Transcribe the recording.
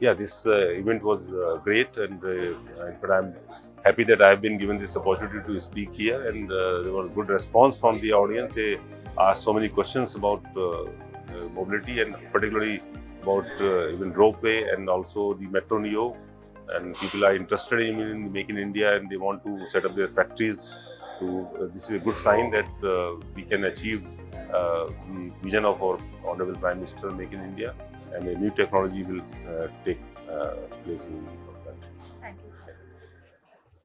yeah, this uh, event was uh, great, and uh, but I'm happy that I have been given this opportunity to speak here, and there was good response from the audience. They asked so many questions about mobility, and particularly about even ropeway and also the Metro Neo. And people are interested in, in Make India, and they want to set up their factories. To uh, this is a good sign that uh, we can achieve uh, the vision of our honorable Prime Minister, Make in India, and a new technology will uh, take uh, place in our country. Thank you.